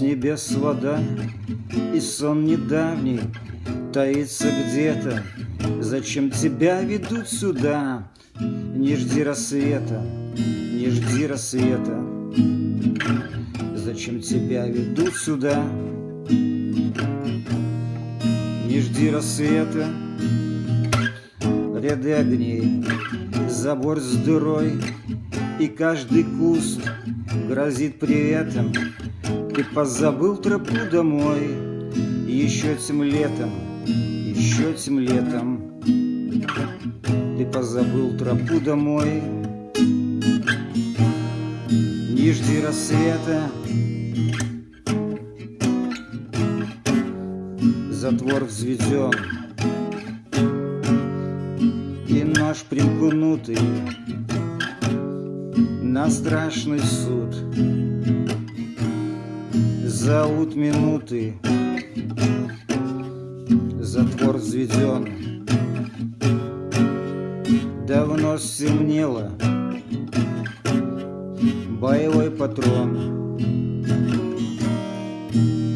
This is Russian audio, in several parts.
небес вода, И сон недавний таится где-то. Зачем тебя ведут сюда? Не жди рассвета, не жди рассвета. Зачем тебя ведут сюда? Не жди рассвета, ряды огней, забор с дырой, и каждый куст грозит приветом. Ты позабыл тропу домой, еще тем летом, еще тем летом. Ты позабыл тропу домой, не жди рассвета. Затвор взведен, и нож примкнутый на страшный суд. Зовут минуты, затвор взведен. Давно стемнело, боевой патрон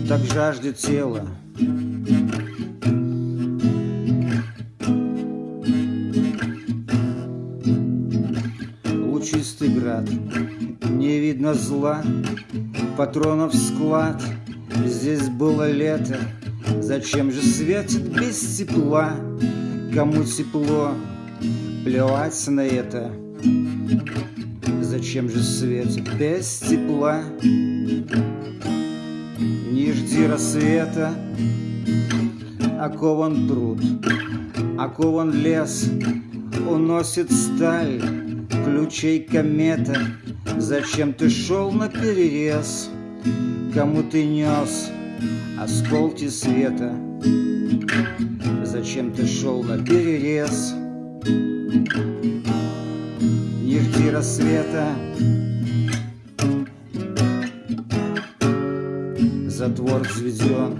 Так жаждет тело град, не видно зла Патронов склад, здесь было лето Зачем же светит без тепла? Кому тепло, плевать на это Зачем же свет без тепла? Не жди рассвета, окован труд, окован лес, уносит сталь, ключей комета. Зачем ты шел на перерез? Кому ты нес осколки света? Зачем ты шел на перерез? Не жди рассвета Затвор взведен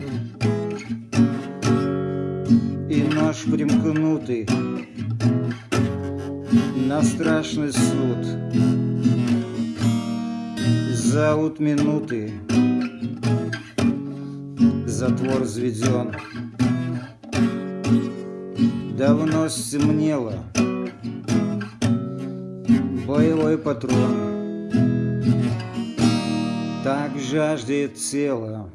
И нож примкнутый На страшный суд. Зовут минуты Затвор взведен. Давно стемнело Боевой патрон Так жаждет тело